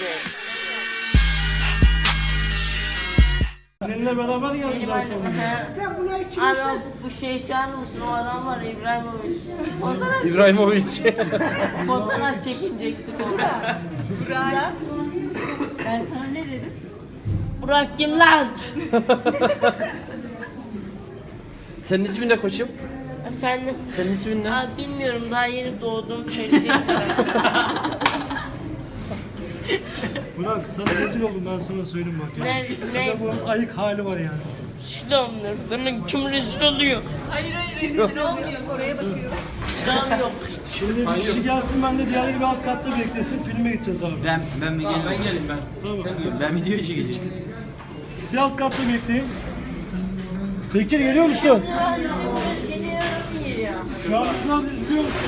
music. Seninle beraber geldi zaten. Abi o bu şey çağırır mısın? O adam var ya, İbrahimovic. Fotoğraf, İbrahimovic. fotoğraf çekinecektik orada. Ben sana ne dedim? Burak kim lan? Senin ismin ne koçum? Efendim? Senin ismin ne? Abi bilmiyorum daha yeni doğdum söyleyeceğim. Burak sana rezil oldum ben sana söyleyeyim bak ya. ne? Ne? bunun ayık hali var yani. Şilamlar. Demek kim rezil oluyor? Hayır hayır rezil olmuyor. Oraya bakıyor. Şilam yok. Şimdi bir kişi gelsin ben de diğerleri bir alt katta beklesin filme gideceğiz abi. Ben ben mi geleyim? Ben geleyim ben. Tamam. Ben video çekeceğim. Bir alt katta bekleyin. Bekir geliyor musun? Şu an biraz izliyor musun?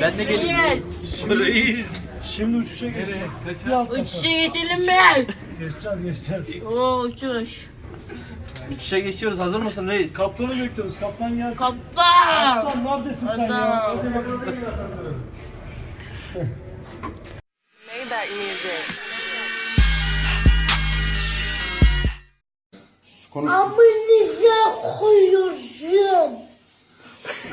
Ben de. Yes. Reis. Şimdi uçuşa geçeceğiz. Bir alt kata. Uçuşa geçelim mi? Geçeceğiz geçeceğiz. Oo uçuş. Uçuşa geçiyoruz. Hazır mısın reis? Kaptanı bekliyoruz. Kaptan gelsin. Kaptan. Kaptan neredesin sen ya? Adam. Hadi bakalım. Maybach music. Amınıza koyuyorum.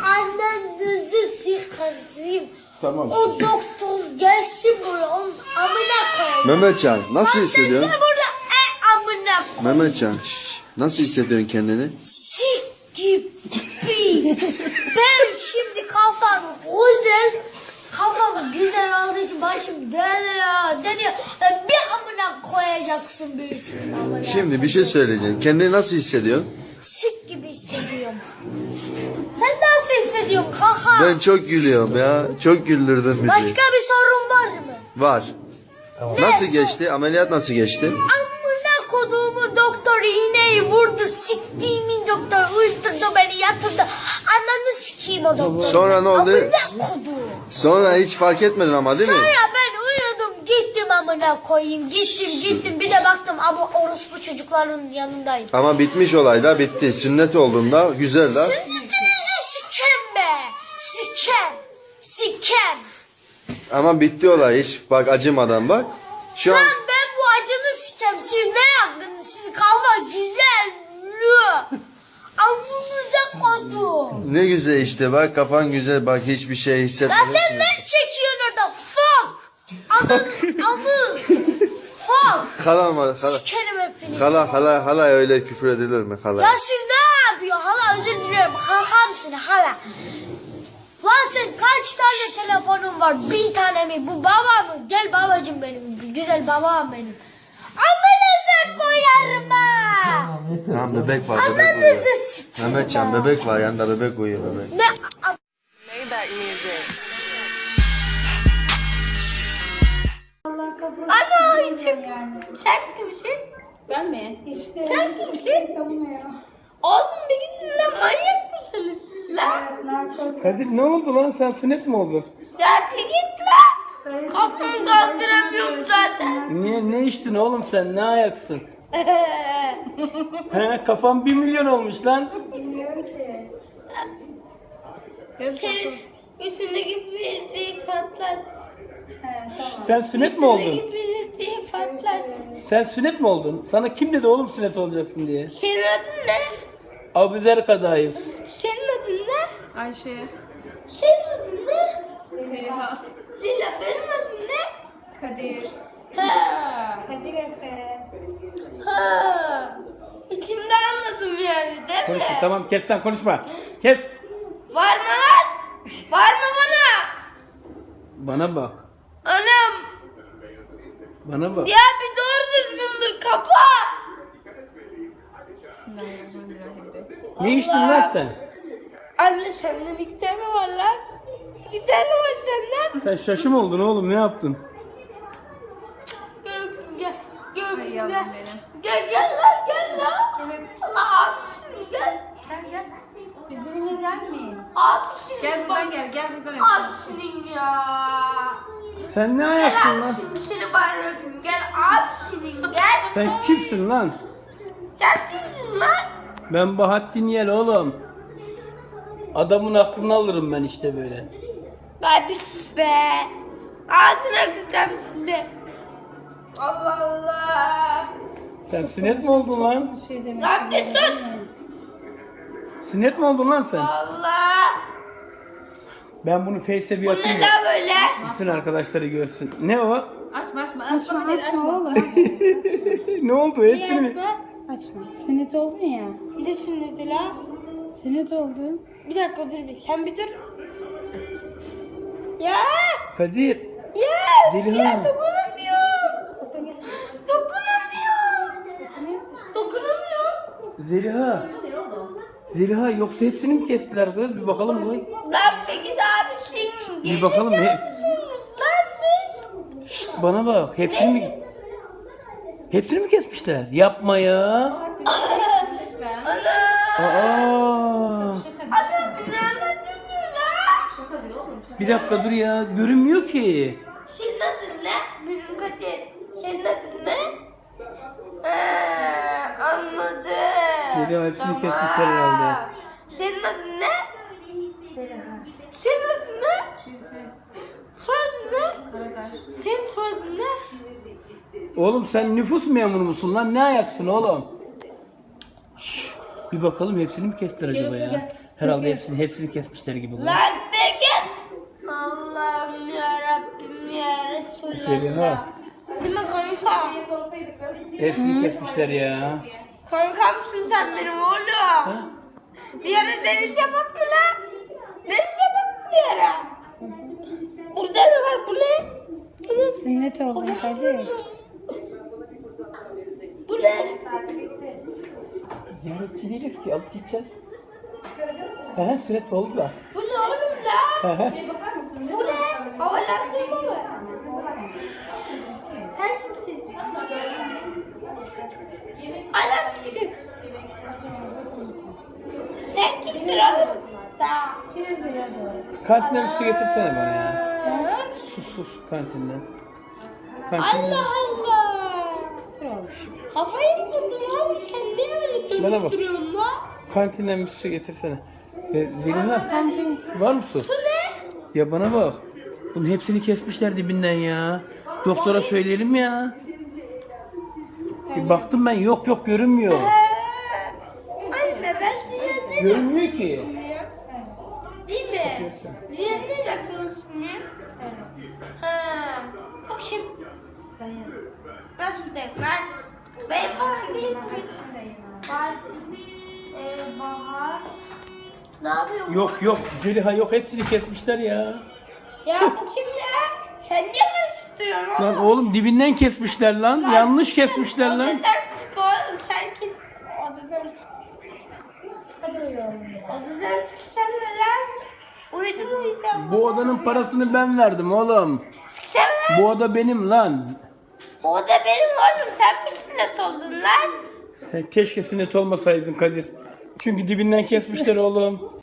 Annenizi sıkarım. Tamam. O doktor gelsin buraya. Onun amına koyayım. Mehmetcan nasıl hissediyorsun? Sen burada e amına koy. Mehmetcan nasıl hissediyorsun kendini? Sik gibi. ben şimdi kafam güzel. Kafam güzel olduğu için başım dönüyor. Dönüyor. Ben bir amına koyacaksın birisinin amına. Şimdi bir şey söyleyeceğim. Kendini nasıl hissediyorsun? Sik gibi hissediyorum. Sen nasıl hissediyorsun kaka? Ben çok gülüyorum ya. Çok güldürdün bizi. Başka bir sorun var mı? Var. Nasıl geçti? Ameliyat nasıl geçti? Amına koduğumu doktor iğneyi vurdu. Siktiğimin doktor uyuşturdu beni yatırdı. Ananı sikeyim o doktor. Sonra ne oldu? Amına koduğum. Sonra hiç fark etmedin ama değil mi? Sonra ben uyudum gittim amına koyayım. Gittim gittim bir de baktım ama orospu çocukların yanındayım. Ama bitmiş olay da bitti. Sünnet olduğunda güzel da. Sünnetinizi Sikem. Ama bitti olay hiç bak acımadan bak. Şu an Lan ben bu acını sikem. Siz ne yaptınız? Siz kafa güzel. Lü. Amınıza kodum. ne güzel işte bak kafan güzel bak hiçbir şey Lan hissetmiyorsun. sen ne çekiyorsun orada? Fuck. Amın. Fuck. Hala mı? Hala, Sikerim hepinizi. hala, hala, hala öyle küfür edilir mi hala? Ya siz ne yapıyor? Hala özür diliyorum. Kakamsın hala. Lan sen kaç tane telefonun var? Bin tane mi? Bu baba mı? Gel babacım benim. Güzel babam benim. Amınıza koyarım ha. Tamam bebek var bebek sikeyim. Mehmetcan bebek var yanında bebek uyuyor bebek. Ne? Maybach music. Ana içim. Sen kimsin? Ben mi? İşte. Sen kimsin? Tanımıyor. Oğlum bir gidin lan manyak mısınız lan? Narkoz. Kadir ne oldu lan sen sünnet mi oldun? Ya bir git lan. Kafamı kaldıramıyorum zaten. Niye ne içtin oğlum sen ne ayaksın? He kafam bir milyon olmuş lan. Bilmiyorum ki. Senin götündeki bildiği patlat. He tamam. Sen sünnet mi oldun? Götündeki bildiği patlat. Sen sünnet mi oldun? Sana kim dedi oğlum sünnet olacaksın diye? Senin adın ne? Abuzer Kadayıf. Senin adın ne? Ayşe. Senin adın ne? Zeliha. Zila benim adım ne? Kadir. Ha. Kadir Efe. Ha. İçimde anladım yani değil mi? Konuşma tamam kes sen konuşma. Kes. Var mı lan? Var mı bana? Bana bak. Anam. Bana bak. Ya bir doğru düzgün dur Ne içtin lan sen? Anne senden iki tane var lan. İki tane var senden. Sen şaşı mı oldun oğlum ne yaptın? Gel gel. Gel yavrum gel. benim. Gel gel lan gel lan. Allah abisin gel. Gel gel. Bizimle gelmeyin. Abisin. Gel buradan gel. Gel buradan öp. Abisinin ya. Sen ne Gel ayaksın lan? abisinin seni bari öpeyim. Gel abisinin gel. Sen kimsin lan? Sen kimsin lan? Ben Bahattin Yel oğlum. Adamın aklını alırım ben işte böyle. Bay bir sus be. Ağzına kıracağım şimdi. Allah Allah. Sen sünnet mi oldun lan? Şey demek. Lan bir sus. Sünnet mi oldun lan sen? Allah. Ben bunu Face'e bir Bu atayım ne da lan böyle? bütün arkadaşları görsün. Ne o? Açma açma. Açma açma oğlum. ne oldu? Hepsini mi? Açma. Sünnet oldun ya. Bir de sünneti la. Sünnet oldun. Bir dakika dur bir. Sen bir dur. Ya. Kadir. Ya. Zeliha. Ya dokunamıyorum. Dokunamıyorum. Dokunamıyorum. Zeliha. Zeliha yoksa hepsini mi kestiler kız? Bir bakalım mı? Lan peki abisin. Bir bakalım ne? Lan biz. Bana bak. Hepsini mi? Hepsini mi kesmişler? Yapma ya. Ana. Aa. Ana ne anlatıyorsun lan? Şaka değil oğlum. Şaka. Bir dakika dur ya. Görünmüyor ki. Senin adın ne? Benim Kadir. Senin adın ne? Ee, anladım. Zeliha hepsini kesmişler herhalde. Senin adın ne? Senin adın ne? Soyadın ne? Senin soyadın ne? Oğlum sen nüfus memuru musun lan? Ne ayaksın oğlum? Şşş, bir bakalım hepsini mi kestiler acaba ya? Herhalde hepsini hepsini kesmişler gibi. bu. Lan peki. Allah'ım ya Rabbim ya Resulallah. Zeliha. Değil mi kanka? Hepsini kesmişler ya. Kankamsın sen benim oğlum. Bir yere denize bak mı lan? Denize bak mı bir yere? Burada ne var bu ne? Bu ne? Sünnet oldun Kadir. Ne? Ziyaretçi değiliz ki alıp gideceğiz. He sünnet oldu da. Bu ne oğlum he. Bu ne? Havalandırma mı? Sen kimsin? Anam kim? Sen kimsin oğlum? Daha. Kantinden bir su getirsene bana ya. Sus sus kantinden. Kantinden. Allah Allah. Kafayı mı buldun oğlum? Sen niye öyle Bana bak. duruyorsun lan? Kantinden bir su getirsene. E, Zeliha Kantin. var mı su? Bu ne? Ya bana bak. Bunun hepsini kesmişler dibinden ya. Doktora söyleyelim ya. Bir baktım ben yok yok görünmüyor. Anne ben dünyada Görünmüyor ki. değil mi? Dünyanın akıllısın ya. Ha. Kim? Nasıl dayı lan? Mi? Fatih, e, Bahar. Ne yapıyor? Yok yok Zeliha yok hepsini kesmişler ya. Ya bu kim ya? Sen niye karıştırıyorsun oğlum? Lan oğlum dibinden kesmişler lan. Yanlış kesmişler lan. Odadan çık oğlum sen kim? Odadan çık. Hadi uyuyalım. Odadan çıksana lan. Uyudum uyudum. Bu odanın parasını ben verdim oğlum. Çıksana lan. Bu oda benim lan. O da benim oğlum. Sen mi sünnet oldun lan? Sen keşke sünnet olmasaydın Kadir. Çünkü dibinden kesmişler oğlum.